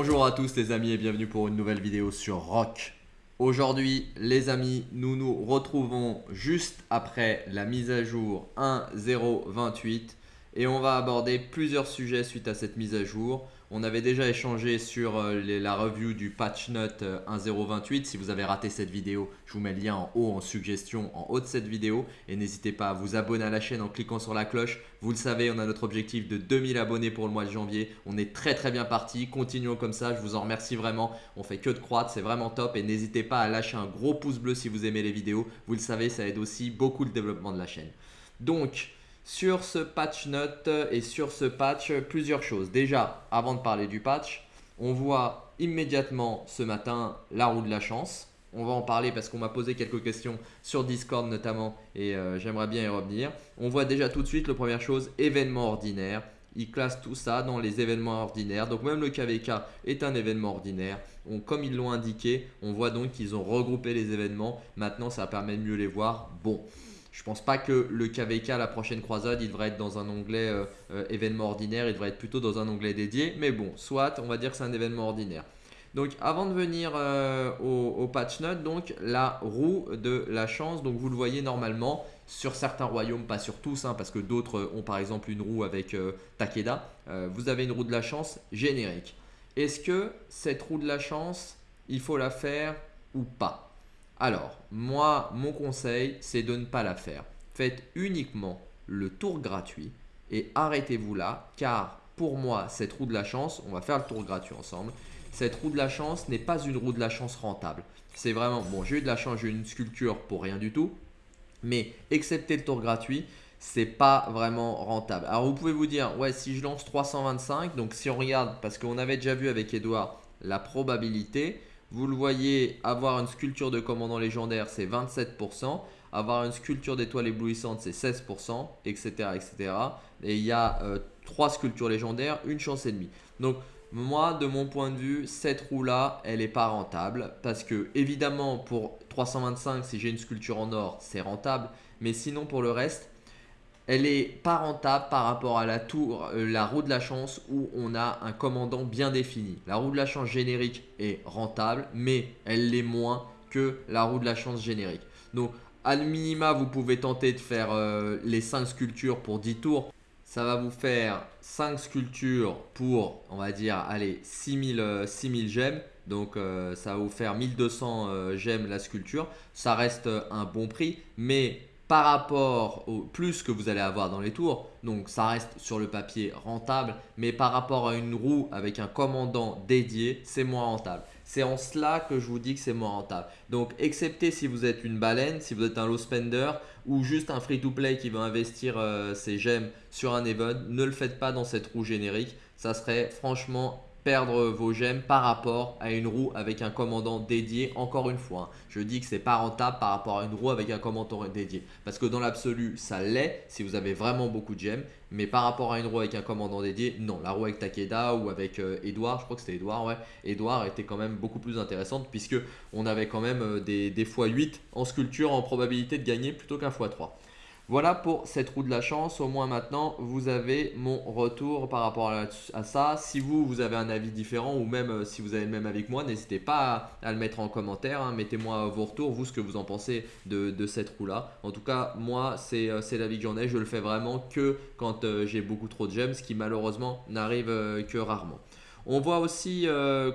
Bonjour à tous les amis et bienvenue pour une nouvelle vidéo sur Rock. Aujourd'hui les amis, nous nous retrouvons juste après la mise à jour 1.0.28 et on va aborder plusieurs sujets suite à cette mise à jour. On avait déjà échangé sur euh, la review du patch note 1.0.28. Si vous avez raté cette vidéo, je vous mets le lien en haut en suggestion en haut de cette vidéo. Et n'hésitez pas à vous abonner à la chaîne en cliquant sur la cloche. Vous le savez, on a notre objectif de 2000 abonnés pour le mois de janvier. On est très très bien parti. Continuons comme ça. Je vous en remercie vraiment. On fait que de croître. C'est vraiment top. Et n'hésitez pas à lâcher un gros pouce bleu si vous aimez les vidéos. Vous le savez, ça aide aussi beaucoup le développement de la chaîne. Donc, sur ce patch note et sur ce patch plusieurs choses. Déjà, avant de parler du patch, on voit immédiatement ce matin la roue de la chance. On va en parler parce qu'on m'a posé quelques questions sur Discord notamment et euh, j'aimerais bien y revenir. On voit déjà tout de suite la première chose, événement ordinaire. Il classe tout ça dans les événements ordinaires. Donc même le KVK est un événement ordinaire. comme ils l'ont indiqué, on voit donc qu'ils ont regroupé les événements. Maintenant, ça permet de mieux les voir. Bon, je pense pas que le KVK, la prochaine croisade, il devrait être dans un onglet euh, euh, événement ordinaire, il devrait être plutôt dans un onglet dédié. Mais bon, soit, on va dire que c'est un événement ordinaire. Donc avant de venir euh, au, patch note, donc la roue de la chance, donc vous le voyez normalement sur certains royaumes, pas sur tous, hein, parce que d'autres ont par exemple une roue avec Takeda. vous avez une roue de la chance générique. Est-ce que cette roue de la chance, il faut la faire ou pas? Alors, moi, mon conseil, c'est de ne pas la faire. Faites uniquement le tour gratuit et arrêtez-vous là, car pour moi, cette roue de la chance, on va faire le tour gratuit ensemble, cette roue de la chance n'est pas une roue de la chance rentable. C'est vraiment, bon, j'ai eu de la chance, j'ai eu une sculpture pour rien du tout, mais excepté le tour gratuit, c'est pas vraiment rentable. Alors vous pouvez vous dire, ouais, si je lance 325, donc si on regarde, parce qu'on avait déjà vu avec Edouard la probabilité, vous le voyez, avoir une sculpture de commandant légendaire, c'est 27%. Avoir une sculpture d'étoile éblouissante, c'est 16%, etc., etc. Et il y a euh, trois sculptures légendaires, une chance et demie. Donc, moi, de mon point de vue, cette roue-là, elle n'est pas rentable. Parce que, évidemment, pour 325, si j'ai une sculpture en or, c'est rentable. Mais sinon, pour le reste, elle est pas rentable par rapport à la tour, euh, la roue de la chance où on a un commandant bien défini. La roue de la chance générique est rentable, mais elle l'est moins que la roue de la chance générique. Donc, à minima, vous pouvez tenter de faire euh, les 5 sculptures pour 10 tours. Ça va vous faire 5 sculptures pour, on va dire, allez, 6000, 6000 euh, gemmes. Donc, ça va vous faire 1200 gemmes la sculpture. Ça reste un bon prix, mais par rapport au plus que vous allez avoir dans les tours, donc ça reste sur le papier rentable, mais par rapport à une roue avec un commandant dédié, c'est moins rentable. C'est en cela que je vous dis que c'est moins rentable. Donc, excepté si vous êtes une baleine, si vous êtes un low spender ou juste un free-to-play qui veut investir euh, ses gemmes sur un event, ne le faites pas dans cette roue générique. Ça serait franchement perdre vos gemmes par rapport à une roue avec un commandant dédié. Encore une fois, hein. je dis que c'est pas rentable par rapport à une roue avec un commandant dédié. Parce que dans l'absolu, ça l'est si vous avez vraiment beaucoup de gemmes. Mais par rapport à une roue avec un commandant dédié, non. La roue avec Takeda ou avec euh, Edouard, je crois que c'était Edouard, ouais. Edouard était quand même beaucoup plus intéressante puisque on avait quand même euh, des, des x8 en sculpture en probabilité de gagner plutôt qu'un x3. Voilà pour cette roue de la chance. Au moins maintenant, vous avez mon retour par rapport à, ça. Si vous, vous avez un avis différent ou même euh, si vous avez le même avec moi, n'hésitez pas à, le mettre en commentaire. Hein. Mettez-moi vos retours, vous, ce que vous en pensez de, cette roue-là. En tout cas, moi, euh, c'est l'avis que j'en ai. Je le fais vraiment que quand euh, j'ai beaucoup trop de gemmes, ce qui malheureusement n'arrive que rarement. On voit aussi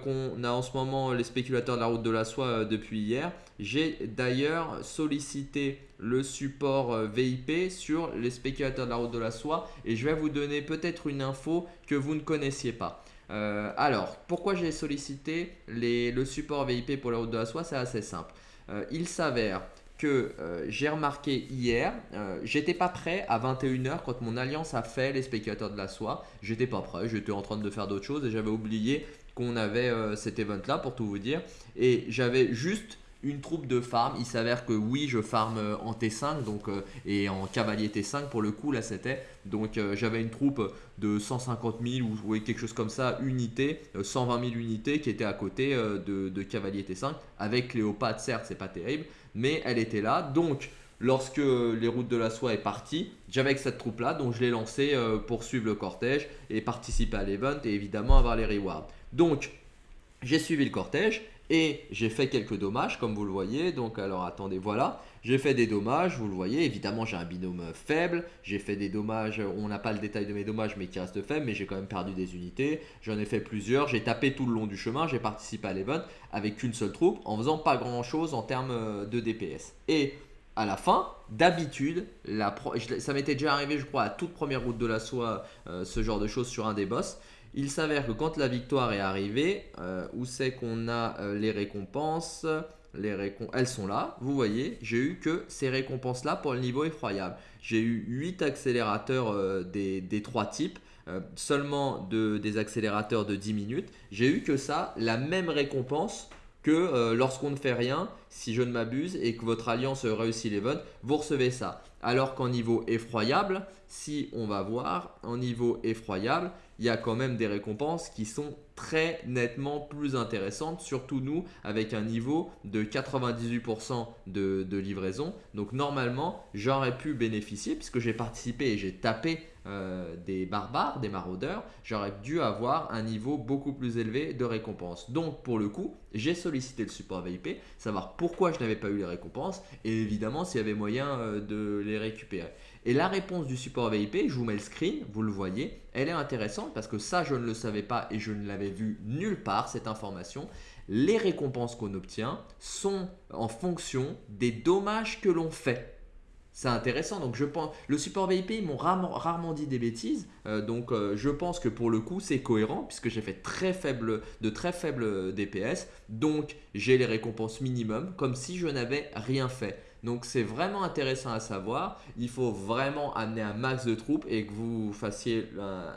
qu'on a en ce moment les spéculateurs de la route de la soie depuis hier. J'ai d'ailleurs sollicité le support euh, VIP sur les spéculateurs de la route de la soie et je vais vous donner peut-être une info que vous ne connaissiez pas. alors, pourquoi j'ai sollicité le support VIP pour la route de la soie? C'est assez simple. il s'avère que euh, j'ai remarqué hier, euh, j'étais pas prêt à 21h quand mon alliance a fait les spéculateurs de la soie. J'étais pas prêt, j'étais en train de faire d'autres choses et j'avais oublié qu'on avait euh, cet event là pour tout vous dire. Et j'avais juste une troupe de farm. Il s'avère que oui, je farm en T5 donc, et en cavalier T5 pour le coup, là c'était. Donc j'avais une troupe de 150 000 ou quelque chose comme ça, unités, 120 000 unités qui étaient à côté de, cavalier T5 avec Cléopâtre, certes, c'est pas terrible mais elle était là. Donc, lorsque les routes de la soie est partie, j'avais cette troupe là, donc je l'ai lancé euh, pour suivre le cortège et participer à l'event et évidemment avoir les rewards. Donc, j'ai suivi le cortège et j'ai fait quelques dommages comme vous le voyez. Donc alors attendez, voilà. J'ai fait des dommages, vous le voyez. Évidemment, j'ai un binôme faible. J'ai fait des dommages, on n'a pas le détail de mes dommages, mais qui reste faible. Mais j'ai quand même perdu des unités. J'en ai fait plusieurs. J'ai tapé tout le long du chemin. J'ai participé à l'event avec qu'une seule troupe en faisant pas grand chose en termes de DPS. Et à la fin, d'habitude, ça m'était déjà arrivé, je crois, à toute première route de la soie, euh, ce genre de choses sur un des boss. Il s'avère que quand la victoire est arrivée, euh, où c'est qu'on a euh, les récompenses les Elles sont là, vous voyez, j'ai eu que ces récompenses-là pour le niveau effroyable. J'ai eu 8 accélérateurs euh, des, des, trois types, seulement de, des accélérateurs de 10 minutes. J'ai eu que ça, la même récompense que lorsqu'on ne fait rien, si je ne m'abuse, et que votre alliance réussit les votes, vous recevez ça. Alors qu'en niveau effroyable, si on va voir, en niveau effroyable, il y a quand même des récompenses qui sont très nettement plus intéressantes, surtout nous avec un niveau de 98% de, livraison. Donc normalement, j'aurais pu bénéficier puisque j'ai participé et j'ai tapé euh, des barbares, des maraudeurs, j'aurais dû avoir un niveau beaucoup plus élevé de récompenses. Donc pour le coup, j'ai sollicité le support VIP, savoir pourquoi je n'avais pas eu les récompenses et évidemment s'il y avait moyen euh, de les récupérer. Et la réponse du support VIP, je vous mets le screen, vous le voyez, elle est intéressante parce que ça, je ne le savais pas et je ne l'avais vu nulle part, cette information. Les récompenses qu'on obtient sont en fonction des dommages que l'on fait. C'est intéressant, donc je pense, le support VIP, ils m'ont rarement, dit des bêtises, euh, donc euh, je pense que pour le coup c'est cohérent puisque j'ai fait très faible, de très faibles DPS, donc j'ai les récompenses minimum comme si je n'avais rien fait. Donc c'est vraiment intéressant à savoir. Il faut vraiment amener un max de troupes et que vous fassiez,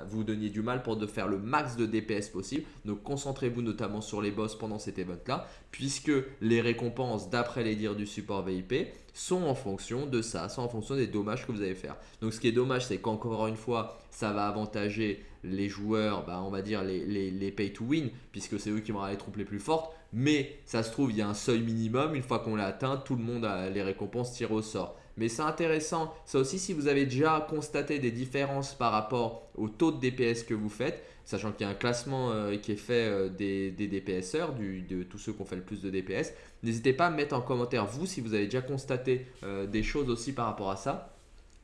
vous donniez du mal pour de faire le max de DPS possible. Donc concentrez-vous notamment sur les boss pendant cet event là, puisque les récompenses d'après les dires du support VIP sont en fonction de ça, sont en fonction des dommages que vous allez faire. Donc ce qui est dommage, c'est qu'encore une fois, ça va avantager les joueurs, bah, on va dire les, les, pay to win, puisque c'est eux qui vont avoir les troupes les plus fortes. Mais ça se trouve, il y a un seuil minimum. Une fois qu'on l'a atteint, tout le monde a les récompenses tirées au sort. Mais c'est intéressant, ça aussi si vous avez déjà constaté des différences par rapport au taux de DPS que vous faites, sachant qu'il y a un classement euh, qui est fait euh, des, des, DPSeurs, de tous ceux qui ont fait le plus de DPS, n'hésitez pas à mettre en commentaire vous si vous avez déjà constaté euh, des choses aussi par rapport à ça.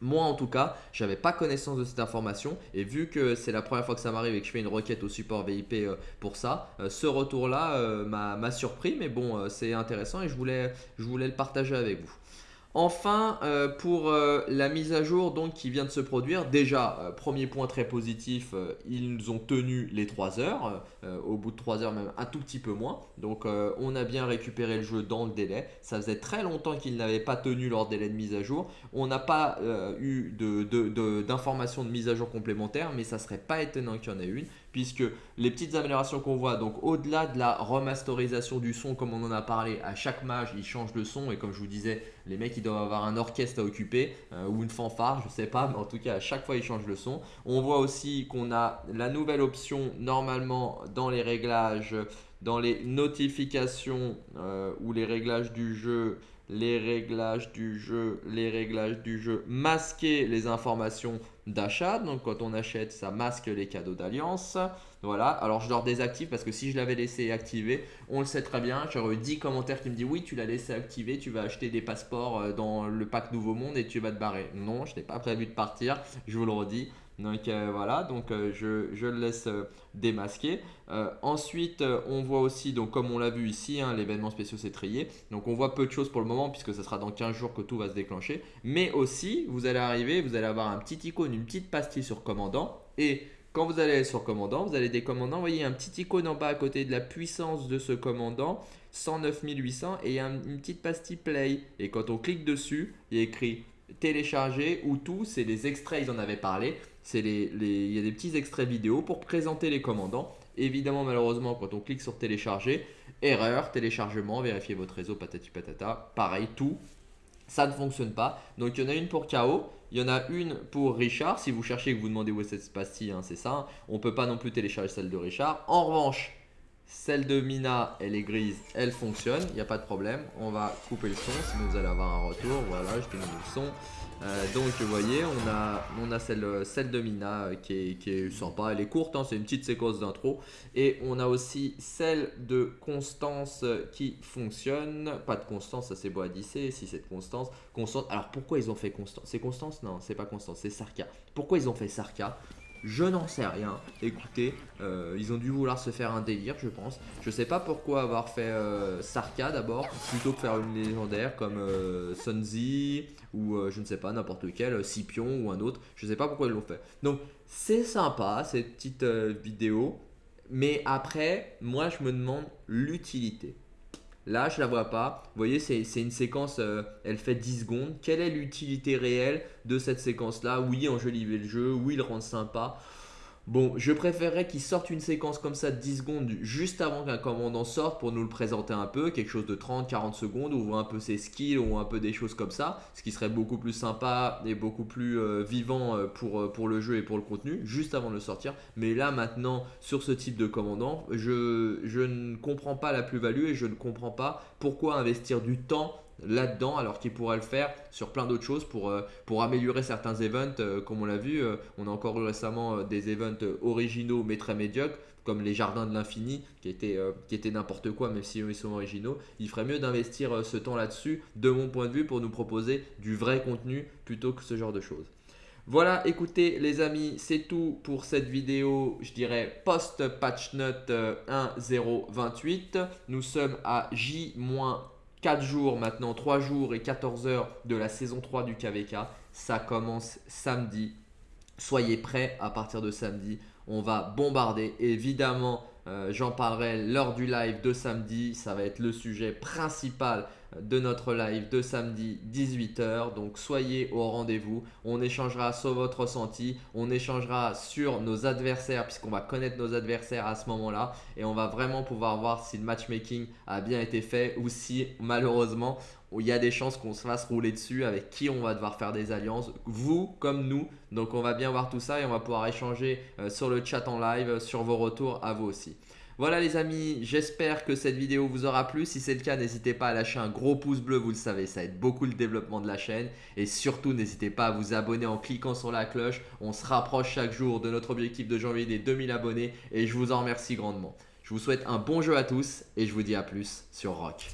Moi en tout cas, j'avais pas connaissance de cette information et vu que c'est la première fois que ça m'arrive et que je fais une requête au support VIP euh, pour ça, euh, ce retour là euh, m'a surpris mais bon c'est intéressant et je voulais, je voulais le partager avec vous. Enfin, euh, pour euh, la mise à jour donc, qui vient de se produire, déjà, euh, premier point très positif, ils ont tenu les 3 heures, au bout de 3 heures même un tout petit peu moins. Donc on a bien récupéré le jeu dans le délai. Ça faisait très longtemps qu'ils n'avaient pas tenu leur délai de mise à jour. On n'a pas eu d'informations de, mise à jour complémentaires, mais ça serait pas étonnant qu'il y en ait une puisque les petites améliorations qu'on voit, donc au-delà de la remasterisation du son comme on en a parlé, à chaque mage ils changent le son et comme je vous disais, les mecs ils doivent avoir un orchestre à occuper euh, ou une fanfare, je sais pas, mais en tout cas à chaque fois ils changent le son. On voit aussi qu'on a la nouvelle option normalement dans les réglages, dans les notifications euh, ou les réglages du jeu, les réglages du jeu, les réglages du jeu, masquer les informations d'achat. Donc quand on achète, ça masque les cadeaux d'alliance. Voilà, alors je leur désactive parce que si je l'avais laissé activer, on le sait très bien. J'aurais eu 10 commentaires qui me disent oui, tu l'as laissé activer, tu vas acheter des passeports euh, dans le pack Nouveau Monde et tu vas te barrer. Non, je n'ai pas prévu de partir, je vous le redis. Donc euh, voilà, donc euh, je, le laisse démasquer. ensuite, on voit aussi, donc comme on l'a vu ici, hein, l'événement spécial s'est trié. Donc on voit peu de choses pour le moment puisque ce sera dans 15 jours que tout va se déclencher. Mais aussi, vous allez arriver, vous allez avoir un petit icône, une petite pastille sur commandant. Et quand vous allez sur commandant, vous allez des commandants, vous voyez un petit icône en bas à côté de la puissance de ce commandant, 109 800 et une petite pastille play. Et quand on clique dessus, il y a écrit télécharger ou tout, c'est des extraits, ils en avaient parlé. C'est les, il y a des petits extraits vidéo pour présenter les commandants. Évidemment, malheureusement, quand on clique sur télécharger, erreur, téléchargement, vérifiez votre réseau, patati patata, pareil, tout, ça ne fonctionne pas. Donc il y en a une pour KO, il y en a une pour Richard. Si vous cherchez et que vous demandez où est cette pastille, hein, c'est ça. On ne peut pas non plus télécharger celle de Richard. En revanche, Celle de Mina, elle est grise, elle fonctionne, il n'y a pas de problème. On va couper le son, sinon vous allez avoir un retour. Voilà, je mis le son. Euh, donc vous voyez, on a, celle, de Mina euh, qui est, qui sympa, elle est courte, hein, c'est une petite séquence d'intro. Et on a aussi celle de Constance qui fonctionne. Pas de Constance, ça c'est disser, si c'est de Constance. Constance, alors pourquoi ils ont fait Constance? C'est Constance? Non, c'est pas Constance, c'est Sarka. Pourquoi ils ont fait Sarka? Je n'en sais rien. Écoutez, euh, ils ont dû vouloir se faire un délire, je pense. Je sais pas pourquoi avoir fait euh, Sarka d'abord, plutôt que faire une légendaire comme euh, Sunzi ou je ne sais pas, n'importe quel, Scipion ou un autre. Je sais pas pourquoi ils l'ont fait. Donc, c'est sympa cette petite vidéo. Mais après, moi, je me demande l'utilité. Là, je la vois pas. Vous voyez, c'est une séquence, euh, elle fait 10 secondes. Quelle est l'utilité réelle de cette séquence-là? Oui, enjoliver le jeu. Oui, le rendre sympa. Bon, je préférerais qu'il sorte une séquence comme ça de 10 secondes juste avant qu'un commandant sorte pour nous le présenter un peu, quelque chose de 30-40 secondes, ou un peu ses skills ou un peu des choses comme ça, ce qui serait beaucoup plus sympa et beaucoup plus euh, vivant euh, pour, euh, pour le jeu et pour le contenu, juste avant de le sortir. Mais là maintenant, sur ce type de commandant, je, je ne comprends pas la plus-value et je ne comprends pas pourquoi investir du temps là-dedans alors qu'il pourrait le faire sur plein d'autres choses pour, euh, améliorer certains events euh, comme on l'a vu euh, on a encore eu récemment des events originaux mais très médiocres comme les jardins de l'infini qui étaient, étaient n'importe quoi même si ils sont originaux il ferait mieux d'investir ce temps là-dessus de mon point de vue pour nous proposer du vrai contenu plutôt que ce genre de choses voilà, écoutez les amis, c'est tout pour cette vidéo, je dirais post-patch note 1.028. Nous sommes à J- 4 jours maintenant, 3 jours et 14 heures de la saison 3 du KVK. Ça commence samedi. Soyez prêts à partir de samedi. On va bombarder. Évidemment, euh, j'en parlerai lors du live de samedi. Ça va être le sujet principal de notre live de samedi 18h. Donc soyez au rendez-vous. On échangera sur votre ressenti. On échangera sur nos adversaires puisqu'on va connaître nos adversaires à ce moment-là. Et on va vraiment pouvoir voir si le matchmaking a bien été fait ou si malheureusement il y a des chances qu'on se fasse rouler dessus avec qui on va devoir faire des alliances, vous comme nous. Donc on va bien voir tout ça et on va pouvoir échanger euh, sur le chat en live sur vos retours à vous aussi. Voilà les amis, j'espère que cette vidéo vous aura plu. Si c'est le cas, n'hésitez pas à lâcher un gros pouce bleu, vous le savez, ça aide beaucoup le développement de la chaîne. Et surtout, n'hésitez pas à vous abonner en cliquant sur la cloche. On se rapproche chaque jour de notre objectif de janvier des 2000 abonnés et je vous en remercie grandement. Je vous souhaite un bon jeu à tous et je vous dis à plus sur Rock.